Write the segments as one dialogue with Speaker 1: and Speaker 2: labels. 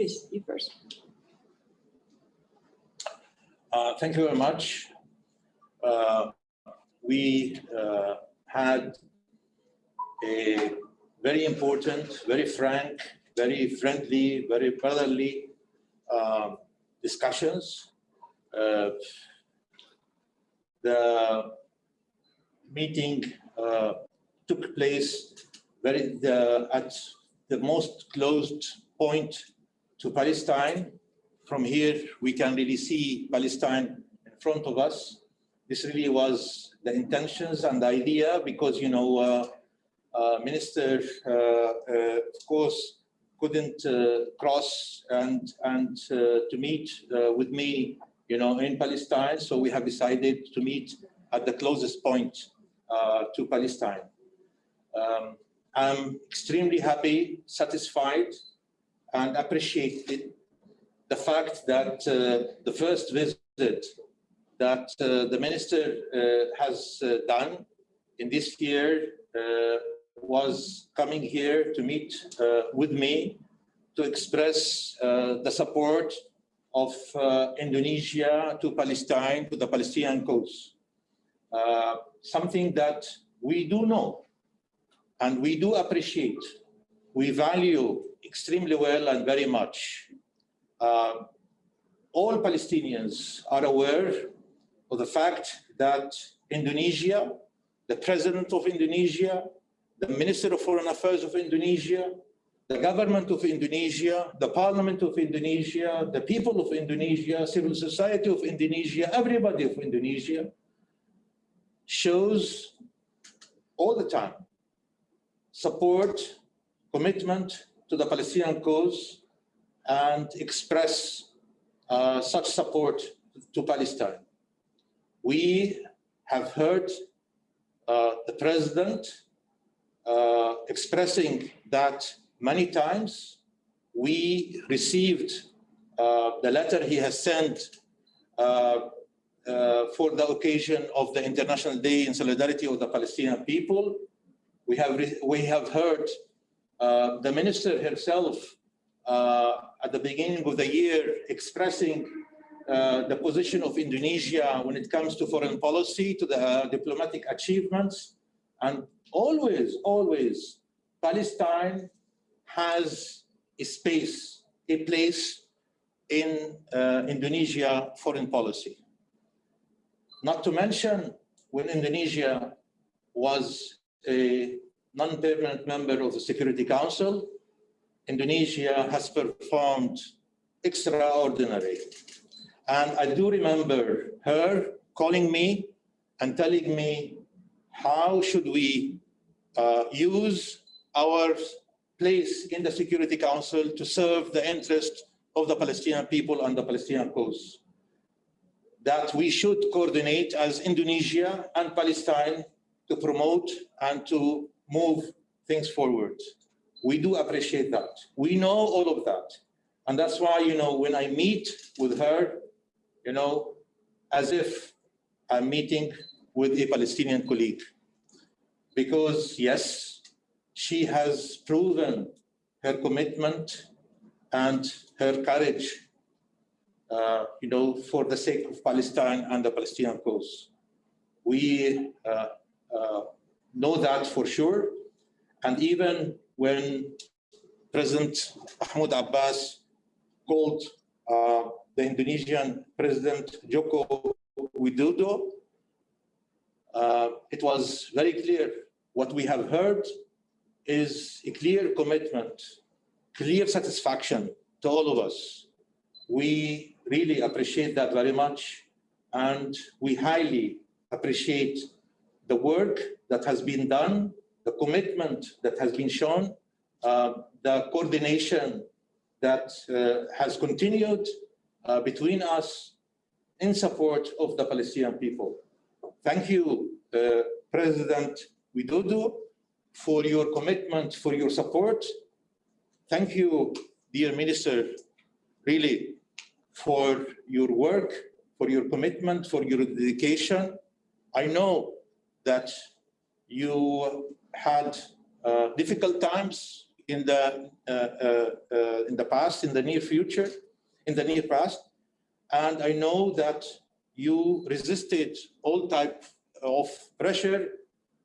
Speaker 1: Please, you first.
Speaker 2: Uh, Thank you very much. Uh, We uh, had a very important, very frank, very friendly, very brotherly uh, discussions. Uh, The meeting uh, took place very the, at the most closed point to Palestine. From here, we can really see Palestine in front of us. This really was the intentions and the idea because, you know, uh, uh, Minister, uh, uh, of course, couldn't uh, cross and, and to meet with me, you know, in Palestine. So we have decided to meet at the closest point to Palestine. Um, I'm extremely happy, satisfied, and appreciated the fact that uh, the first visit that uh, the minister uh, has done in this year was coming here to meet with me to express the support of uh, Indonesia to Palestine, to the Palestinian cause. Uh, something that we do know and we do appreciate. We value extremely well and very much. Uh, all Palestinians are aware of the fact that Indonesia, the president of Indonesia, the Minister of Foreign Affairs of Indonesia, the government of Indonesia, the parliament of Indonesia, the people of Indonesia, civil society of Indonesia, everybody of Indonesia shows all the time support, commitment to the Palestinian cause and express uh, such support to Palestine. We have heard uh, the president uh, expressing that many times. We received uh, the letter he has sent uh, uh, for the occasion of the International Day in Solidarity of the Palestinian people. We have, we have heard uh, the minister herself uh, at the beginning of the year expressing uh, the position of Indonesia when it comes to foreign policy, to the diplomatic achievements, and always, always, Palestine has a space, a place in Indonesia foreign policy. Not to mention when Indonesia was a non-permanent member of the Security Council, Indonesia has performed extraordinary. And I do remember her calling me and telling me how should we uh, use our place in the Security Council to serve the interest of the Palestinian people and the Palestinian cause. That we should coordinate as Indonesia and Palestine to promote and to move things forward. We do appreciate that. We know all of that. And that's why, you know, when I meet with her, you know, as if I'm meeting with a Palestinian colleague. Because yes, she has proven her commitment and her courage, uh, you know, for the sake of Palestine and the Palestinian cause. We uh, uh, know that for sure. And even when President Mahmoud Abbas called uh, the Indonesian President Joko Widodo, uh, it was very clear what we have heard is a clear commitment, clear satisfaction to all of us. We really appreciate that very much and we highly appreciate the work that has been done, the commitment that has been shown, uh, the coordination that uh, has continued uh, between us in support of the Palestinian people. Thank you, uh, President Widodo, for your commitment, for your support. Thank you, dear Minister, really, for your work, for your commitment, for your dedication. I know that you had uh, difficult times in the uh, uh, uh, in the past, in the near future, in the near past, and I know that you resisted all type of pressure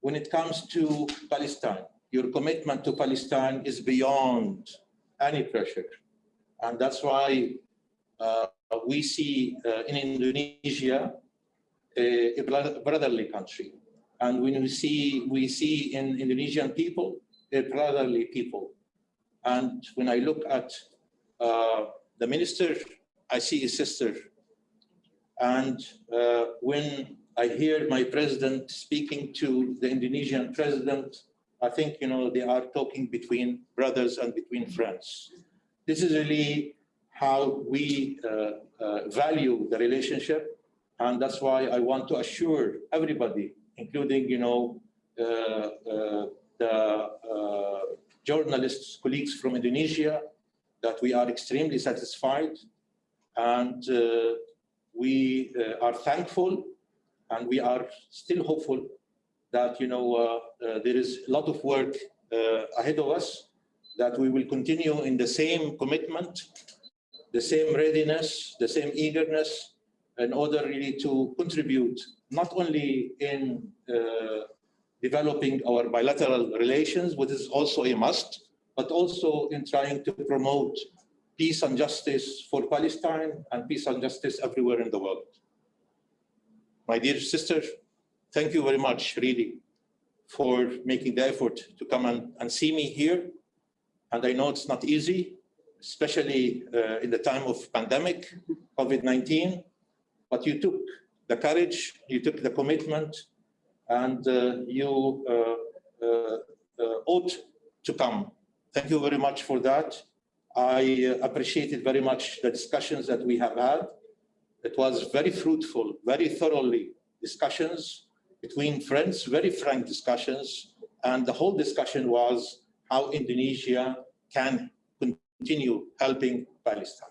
Speaker 2: when it comes to Palestine. Your commitment to Palestine is beyond any pressure, and that's why uh, we see in Indonesia a brotherly country. And when we see, we see in Indonesian people, they're brotherly people. And when I look at uh, the minister, I see a sister. And uh, when I hear my president speaking to the Indonesian president, I think, you know, they are talking between brothers and between friends. This is really how we uh, uh, value the relationship. And that's why I want to assure everybody, including, you know, uh, uh the uh, journalists, colleagues from Indonesia, that we are extremely satisfied. And uh, we are thankful and we are still hopeful that, you know, there is a lot of work ahead of us that we will continue in the same commitment the same readiness, the same eagerness in order really to contribute not only in uh, developing our bilateral relations, which is also a must, but also in trying to promote peace and justice for Palestine and peace and justice everywhere in the world. My dear sister, thank you very much, really, for making the effort to come and, and see me here. And I know it's not easy, especially uh, in the time of pandemic, COVID-19, but you took the courage, you took the commitment, and uh, you uh, uh, ought to come. Thank you very much for that. I appreciated very much the discussions that we have had. It was very fruitful, very thoroughly discussions between friends, very frank discussions. And the whole discussion was how Indonesia can continue helping Palestine.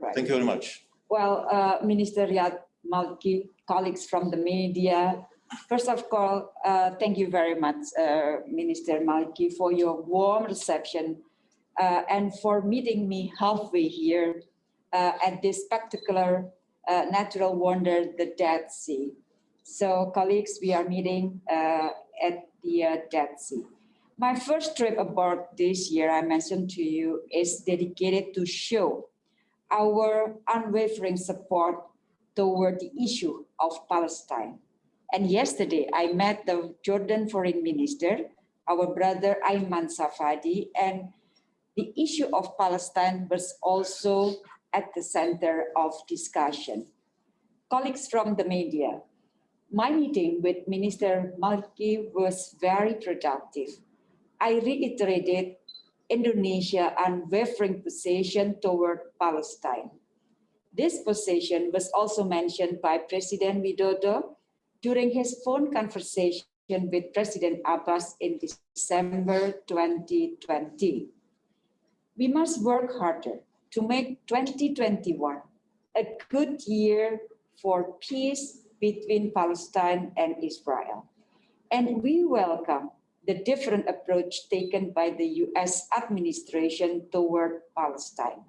Speaker 2: Right. Thank you very much.
Speaker 1: Well, uh, Minister Riyad Malki, colleagues from the media, first of all, uh, thank you very much, uh, Minister Malki, for your warm reception uh, and for meeting me halfway here uh, at this spectacular uh, natural wonder, the Dead Sea. So colleagues, we are meeting at the Dead Sea. My first trip abroad this year, I mentioned to you, is dedicated to show our unwavering support toward the issue of Palestine. And yesterday, I met the Jordan foreign minister, our brother Ayman Safadi, and the issue of Palestine was also at the center of discussion. Colleagues from the media, my meeting with Minister Malki was very productive. I reiterated Indonesia's unwavering position toward Palestine. This position was also mentioned by President Widodo during his phone conversation with President Abbas in December 2020. We must work harder to make 2021 a good year for peace between Palestine and Israel. And we welcome the different approach taken by the US administration toward Palestine.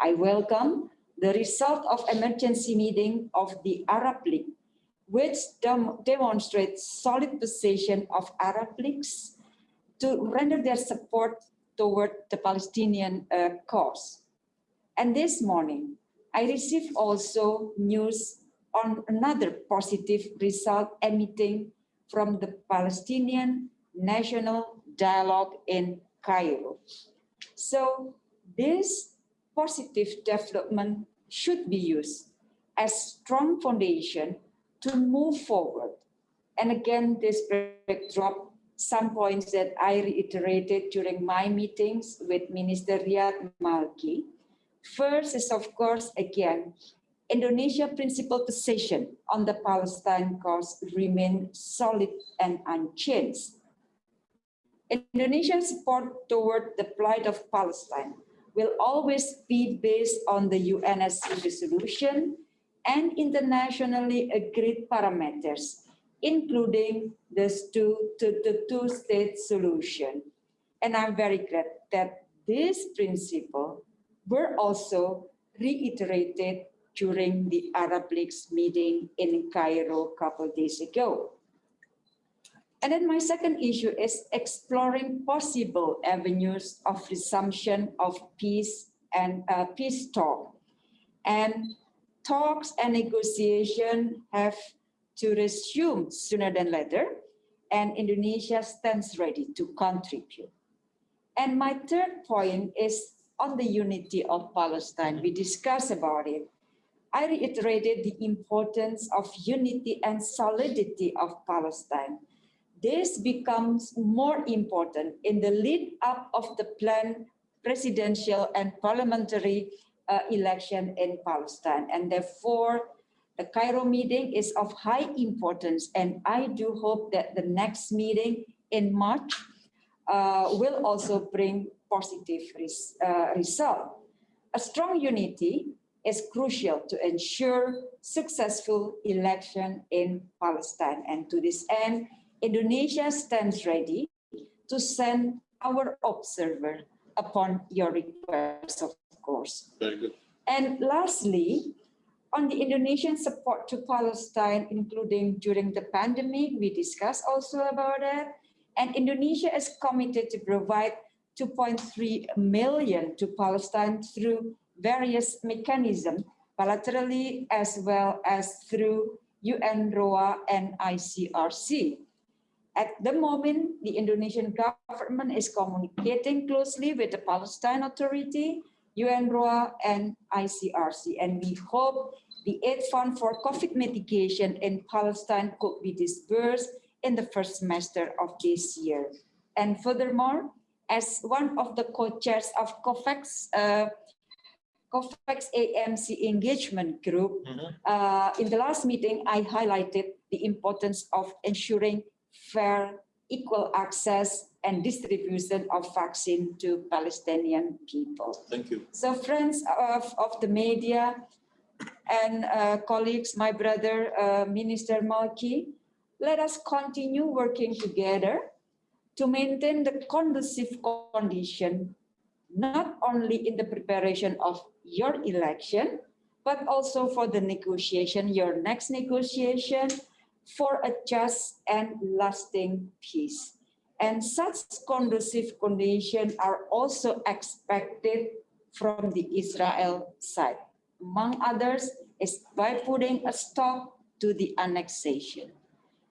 Speaker 1: I welcome the result of emergency meeting of the Arab League, which dem demonstrates solid position of Arab leagues to render their support toward the Palestinian uh, cause. And this morning, I received also news on another positive result emitting from the Palestinian national dialogue in Cairo. So this positive development should be used as strong foundation to move forward. And again, this backdrop, some points that I reiterated during my meetings with Minister Riyad Malki. First is, of course, again, Indonesia principal position on the Palestine cause remain solid and unchanged. Indonesian support toward the plight of Palestine will always be based on the UNSC resolution and internationally agreed parameters, including the two-state solution. And I'm very glad that this principle were also reiterated during the Arab League's meeting in Cairo a couple days ago. And then my second issue is exploring possible avenues of resumption of peace and uh, peace talk. And talks and negotiation have to resume sooner than later, and Indonesia stands ready to contribute. And my third point is on the unity of Palestine. We discussed about it. I reiterated the importance of unity and solidity of Palestine. This becomes more important in the lead up of the planned presidential and parliamentary uh, election in Palestine. And therefore, the Cairo meeting is of high importance. And I do hope that the next meeting in March uh, will also bring positive res uh, result. A strong unity is crucial to ensure successful election in Palestine. And to this end, Indonesia stands ready to send our observer upon your request, of course.
Speaker 2: Very good.
Speaker 1: And lastly, on the Indonesian support to Palestine, including during the pandemic, we discussed also about that. And Indonesia is committed to provide 2.3 million to Palestine through various mechanisms, bilaterally as well as through UNRWA and ICRC. At the moment, the Indonesian government is communicating closely with the Palestine Authority, UNRWA and ICRC, and we hope the aid fund for COVID mitigation in Palestine could be disbursed in the first semester of this year. And furthermore, as one of the co-chairs of COVAX, uh, COVAX AMC engagement group,
Speaker 2: Mhm.
Speaker 1: uh, in the last meeting, I highlighted the importance of ensuring fair, equal access and distribution of vaccine to Palestinian people.
Speaker 2: Thank you.
Speaker 1: So friends of, of the media and uh, colleagues, my brother, uh, Minister Malki, let us continue working together to maintain the conducive condition, not only in the preparation of your election, but also for the negotiation, your next negotiation, for a just and lasting peace. And such conducive conditions are also expected from the Israel side. Among others, is by putting a stop to the annexation.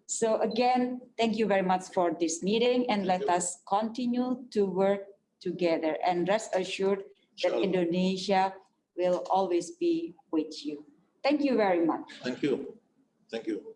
Speaker 1: So again, thank you very much for this meeting and let us continue to work together and rest assured that
Speaker 2: Inshallah.
Speaker 1: Indonesia will always be with you. Thank you very much.
Speaker 2: Thank you. Thank you.